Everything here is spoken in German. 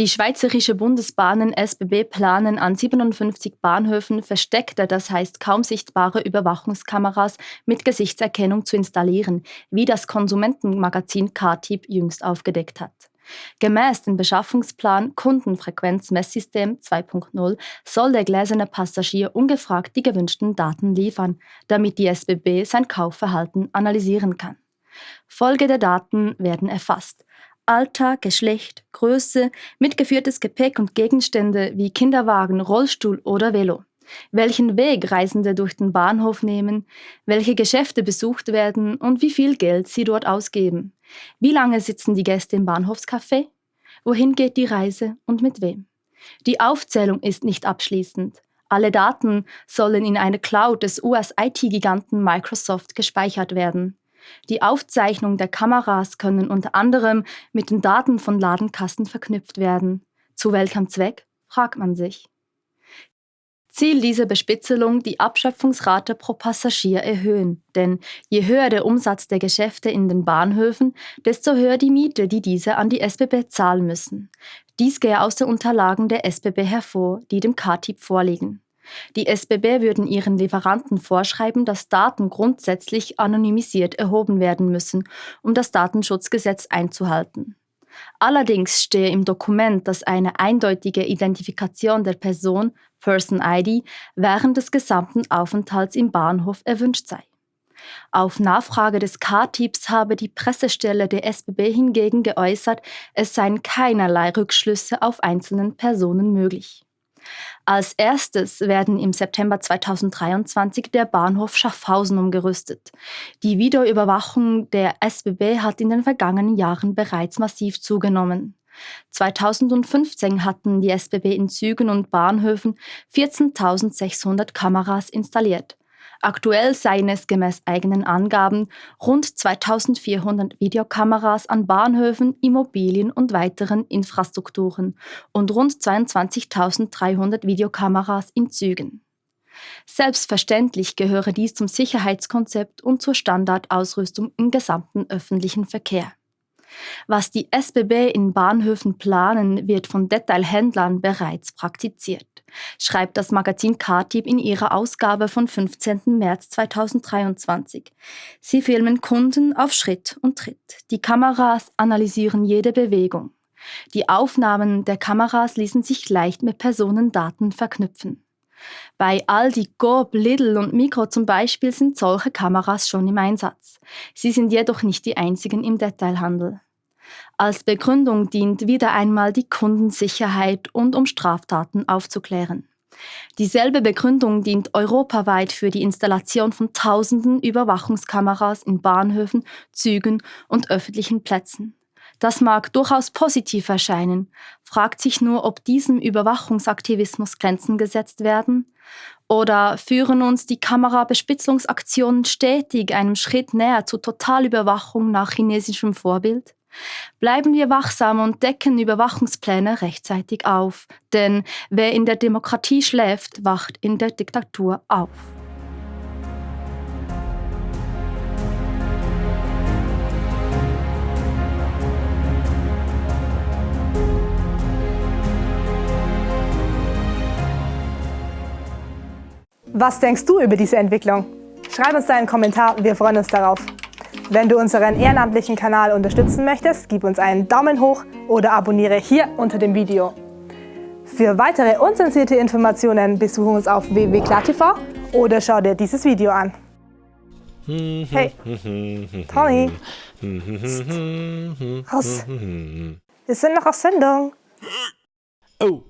Die Schweizerische Bundesbahnen SBB planen an 57 Bahnhöfen versteckte, das heißt kaum sichtbare Überwachungskameras mit Gesichtserkennung zu installieren, wie das Konsumentenmagazin KTIP jüngst aufgedeckt hat. Gemäß dem Beschaffungsplan Kundenfrequenzmesssystem 2.0 soll der gläserne Passagier ungefragt die gewünschten Daten liefern, damit die SBB sein Kaufverhalten analysieren kann. Folgende Daten werden erfasst. Alter, Geschlecht, Größe, mitgeführtes Gepäck und Gegenstände wie Kinderwagen, Rollstuhl oder Velo. Welchen Weg Reisende durch den Bahnhof nehmen, welche Geschäfte besucht werden und wie viel Geld sie dort ausgeben. Wie lange sitzen die Gäste im Bahnhofscafé? Wohin geht die Reise und mit wem? Die Aufzählung ist nicht abschließend. Alle Daten sollen in eine Cloud des US-IT-Giganten Microsoft gespeichert werden. Die Aufzeichnung der Kameras können unter anderem mit den Daten von Ladenkassen verknüpft werden. Zu welchem Zweck, fragt man sich. Ziel dieser Bespitzelung die Abschöpfungsrate pro Passagier erhöhen, denn je höher der Umsatz der Geschäfte in den Bahnhöfen, desto höher die Miete, die diese an die SBB zahlen müssen. Dies gehe aus den Unterlagen der SBB hervor, die dem KTIP vorliegen. Die SBB würden ihren Lieferanten vorschreiben, dass Daten grundsätzlich anonymisiert erhoben werden müssen, um das Datenschutzgesetz einzuhalten. Allerdings stehe im Dokument, dass eine eindeutige Identifikation der Person, Person ID, während des gesamten Aufenthalts im Bahnhof erwünscht sei. Auf Nachfrage des K-Typs habe die Pressestelle der SBB hingegen geäußert, es seien keinerlei Rückschlüsse auf einzelnen Personen möglich. Als erstes werden im September 2023 der Bahnhof Schaffhausen umgerüstet. Die Videoüberwachung der SBB hat in den vergangenen Jahren bereits massiv zugenommen. 2015 hatten die SBB in Zügen und Bahnhöfen 14.600 Kameras installiert. Aktuell seien es gemäß eigenen Angaben rund 2400 Videokameras an Bahnhöfen, Immobilien und weiteren Infrastrukturen und rund 22.300 Videokameras in Zügen. Selbstverständlich gehöre dies zum Sicherheitskonzept und zur Standardausrüstung im gesamten öffentlichen Verkehr. Was die SBB in Bahnhöfen planen, wird von Detailhändlern bereits praktiziert, schreibt das Magazin KTIB in ihrer Ausgabe von 15. März 2023. Sie filmen Kunden auf Schritt und Tritt. Die Kameras analysieren jede Bewegung. Die Aufnahmen der Kameras ließen sich leicht mit Personendaten verknüpfen. Bei Aldi, Coop, Lidl und Mikro zum Beispiel sind solche Kameras schon im Einsatz. Sie sind jedoch nicht die einzigen im Detailhandel. Als Begründung dient wieder einmal die Kundensicherheit und um Straftaten aufzuklären. Dieselbe Begründung dient europaweit für die Installation von tausenden Überwachungskameras in Bahnhöfen, Zügen und öffentlichen Plätzen. Das mag durchaus positiv erscheinen, fragt sich nur, ob diesem Überwachungsaktivismus Grenzen gesetzt werden? Oder führen uns die Kamerabespitzungsaktionen stetig einem Schritt näher zur Totalüberwachung nach chinesischem Vorbild? Bleiben wir wachsam und decken Überwachungspläne rechtzeitig auf, denn wer in der Demokratie schläft, wacht in der Diktatur auf. Was denkst du über diese Entwicklung? Schreib uns deinen Kommentar, wir freuen uns darauf. Wenn du unseren ehrenamtlichen Kanal unterstützen möchtest, gib uns einen Daumen hoch oder abonniere hier unter dem Video. Für weitere unzensierte Informationen besuche uns auf www.klartv oder schau dir dieses Video an. Hey, Tony, raus. Wir sind noch auf Sendung. Oh.